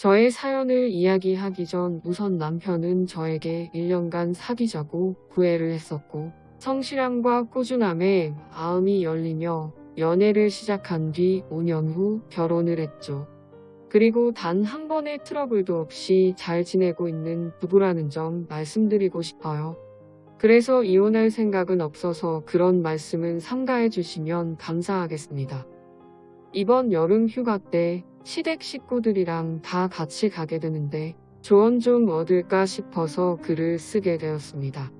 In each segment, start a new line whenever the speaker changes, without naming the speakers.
저의 사연을 이야기하기 전 우선 남편은 저에게 1년간 사귀자고 구애를 했었고 성실함과 꾸준함에 마음이 열리며 연애를 시작한 뒤 5년 후 결혼을 했죠. 그리고 단 한 번의 트러블도 없이 잘 지내고 있는 부부라는 점 말씀드리고 싶어요. 그래서 이혼할 생각은 없어서 그런 말씀은 삼가해 주시면 감사하겠습니다. 이번 여름 휴가 때 시댁 식구들이랑 다 같이 가게 되는데 조언 좀 얻을까 싶어서 글을 쓰게 되었습니다.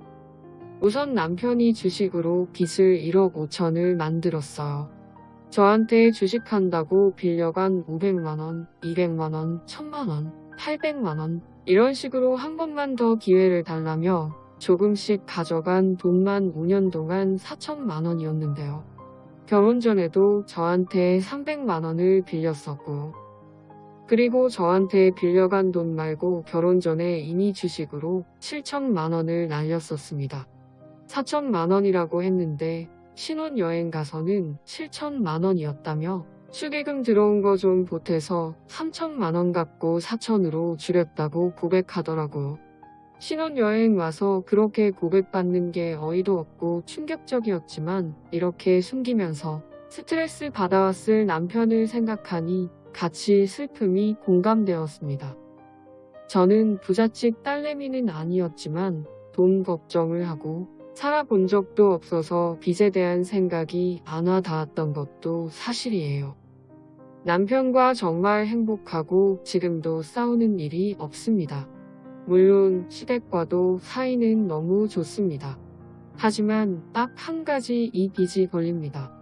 우선 남편이 주식으로 빚을 1억 5천을 만들었어요. 저한테 주식한다고 빌려간 500만원, 200만원, 1000만원, 800만원 이런 식으로 한 번만 더 기회를 달라며 조금씩 가져간 돈만 5년 동안 4천만원이었는데요. 결혼 전에도 저한테 300만원을 빌렸었고 그리고 저한테 빌려간 돈 말고 결혼 전에 이미 주식으로 7천만원을 날렸었습니다. 4천만원이라고 했는데 신혼여행 가서는 7천만원이었다며 축의금 들어온 거 좀 보태서 3천만원 갖고 4천으로 줄였다고 고백하더라고요. 신혼여행 와서 그렇게 고백받는 게 어이도 없고 충격적이었지만 이렇게 숨기면서 스트레스 받아왔을 남편을 생각하니 같이 슬픔이 공감되었습니다. 저는 부잣집 딸내미는 아니었지만 돈 걱정을 하고 살아본 적도 없어서 빚에 대한 생각이 안 와 닿았던 것도 사실이에요. 남편과 정말 행복하고 지금도 싸우는 일이 없습니다. 물론 시댁과도 사이는 너무 좋습니다. 하지만 딱 한 가지 이 빚이 걸립니다.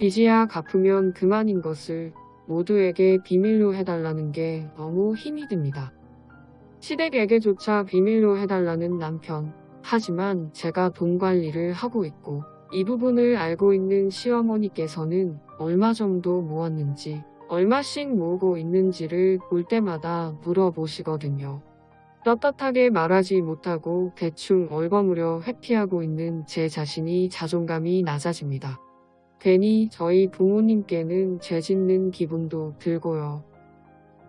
빚이야 갚으면 그만인 것을 모두에게 비밀로 해달라는 게 너무 힘이 듭니다. 시댁에게조차 비밀로 해달라는 남편. 하지만 제가 돈 관리를 하고 있고 이 부분을 알고 있는 시어머니께서는 얼마 정도 모았는지 얼마씩 모으고 있는지를 볼 때마다 물어보시거든요. 떳떳하게 말하지 못하고 대충 얼버무려 회피하고 있는 제 자신이 자존감이 낮아집니다. 괜히 저희 부모님께는 죄짓는 기분도 들고요.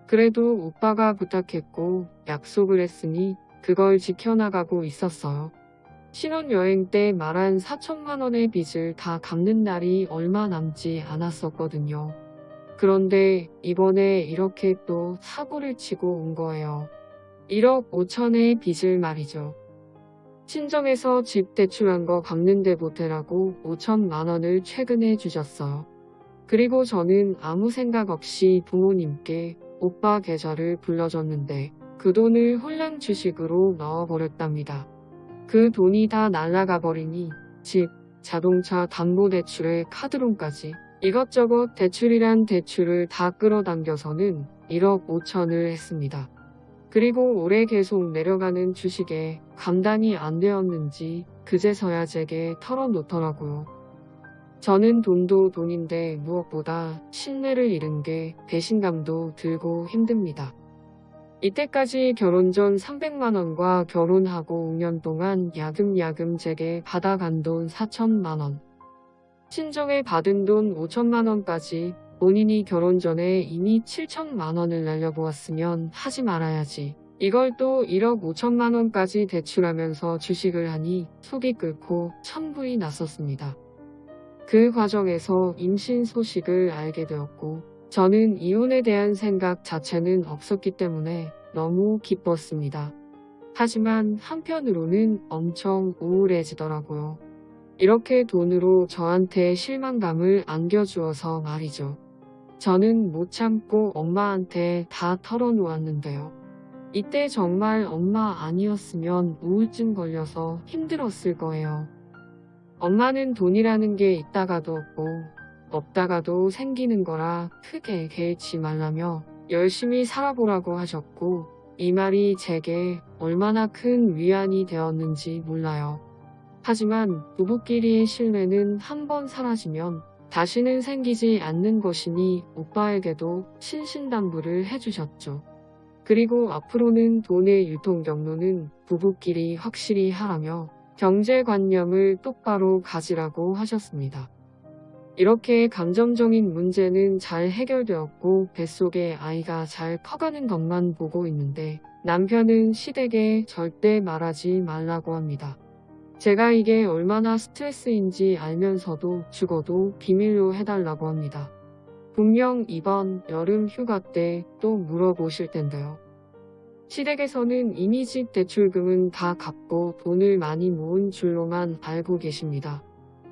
그래도 오빠가 부탁했고 약속을 했으니 그걸 지켜나가고 있었어요. 신혼여행 때 말한 4천만 원의 빚을 다 갚는 날이 얼마 남지 않았었거든요. 그런데 이번에 이렇게 또 사고를 치고 온 거예요. 1억 5천의 빚을 말이죠. 친정에서 집 대출한 거 갚는데 보태라고 5천만 원을 최근에 주셨어요. 그리고 저는 아무 생각 없이 부모님께 오빠 계좌를 불러줬는데 그 돈을 홀랑 주식으로 넣어버렸답니다. 그 돈이 다 날아가 버리니 집, 자동차 담보대출에 카드론까지 이것저것 대출이란 대출을 다 끌어당겨서는 1억 5천을 했습니다. 그리고 올해 계속 내려가는 주식에 감당이 안 되었는지 그제서야 제게 털어놓더라고요. 저는 돈도 돈인데 무엇보다 신뢰를 잃은 게 배신감도 들고 힘듭니다. 이때까지 결혼 전 300만원과 결혼하고 5년 동안 야금야금 제게 받아간 돈 4천만원. 친정에 받은 돈 5천만원까지 본인이 결혼 전에 이미 7천만 원을 날려보았으면 하지 말아야지. 이걸 또 1억 5천만 원까지 대출하면서 주식을 하니 속이 끓고 천불이 났었습니다. 그 과정에서 임신 소식을 알게 되었고 저는 이혼에 대한 생각 자체는 없었기 때문에 너무 기뻤습니다. 하지만 한편으로는 엄청 우울해지더라고요. 이렇게 돈으로 저한테 실망감을 안겨주어서 말이죠. 저는 못 참고 엄마한테 다 털어놓았는데요. 이때 정말 엄마 아니었으면 우울증 걸려서 힘들었을 거예요. 엄마는 돈이라는 게 있다가도 없고 없다가도 생기는 거라 크게 개의치 말라며 열심히 살아보라고 하셨고 이 말이 제게 얼마나 큰 위안이 되었는지 몰라요. 하지만 부부끼리의 신뢰는 한 번 사라지면 다시는 생기지 않는 것이니 오빠에게도 신신당부를 해주셨죠. 그리고 앞으로는 돈의 유통 경로는 부부끼리 확실히 하라며 경제관념을 똑바로 가지라고 하셨습니다. 이렇게 감정적인 문제는 잘 해결되었고 뱃속에 아이가 잘 커가는 것만 보고 있는데 남편은 시댁에 절대 말하지 말라고 합니다. 제가 이게 얼마나 스트레스인지 알면서도 죽어도 비밀로 해달라고 합니다. 분명 이번 여름 휴가 때 또 물어보실 텐데요. 시댁에서는 이미 집 대출금은 다 갚고 돈을 많이 모은 줄로만 알고 계십니다.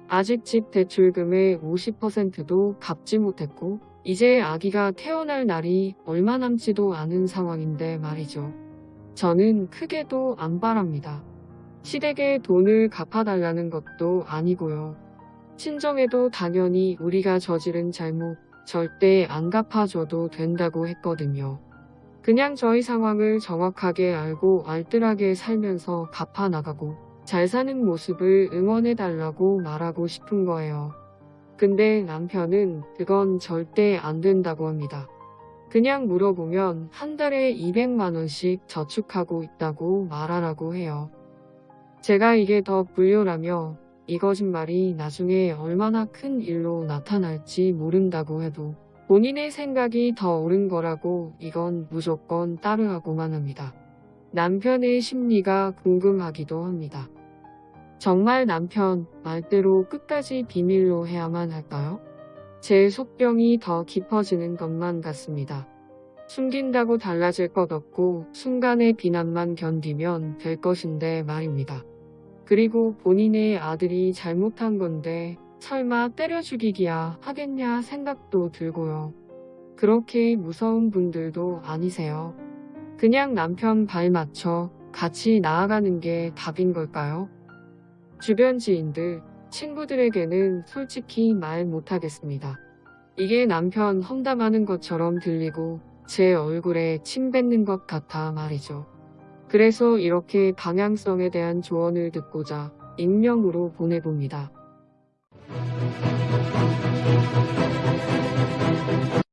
아직 집 대출금의 50%도 갚지 못했고 이제 아기가 태어날 날이 얼마 남지도 않은 상황인데 말이죠. 저는 크게도 안 바랍니다. 시댁에 돈을 갚아달라는 것도 아니고요. 친정에도 당연히 우리가 저지른 잘못 절대 안 갚아줘도 된다고 했거든요. 그냥 저희 상황을 정확하게 알고 알뜰하게 살면서 갚아 나가고 잘 사는 모습을 응원해달라고 말하고 싶은 거예요. 근데 남편은 그건 절대 안 된다고 합니다. 그냥 물어보면 한 달에 200만원씩 저축하고 있다고 말하라고 해요. 제가 이게 더 불효라며 이 거짓말이 나중에 얼마나 큰 일로 나타날지 모른다고 해도 본인의 생각이 더 옳은 거라고 이건 무조건 따르라고만 합니다. 남편의 심리가 궁금하기도 합니다. 정말 남편 말대로 끝까지 비밀로 해야만 할까요? 제 속병이 더 깊어지는 것만 같습니다. 숨긴다고 달라질 것 없고 순간의 비난만 견디면 될 것인데 말입니다. 그리고 본인의 아들이 잘못한 건데 설마 때려 죽이기야 하겠냐 생각도 들고요. 그렇게 무서운 분들도 아니세요. 그냥 남편 발 맞춰 같이 나아가는 게 답인 걸까요? 주변 지인들, 친구들에게는 솔직히 말 못하겠습니다. 이게 남편 험담하는 것처럼 들리고 제 얼굴에 침 뱉는 것 같아 말이죠. 그래서 이렇게 방향성에 대한 조언을 듣고자 익명으로 보내봅니다.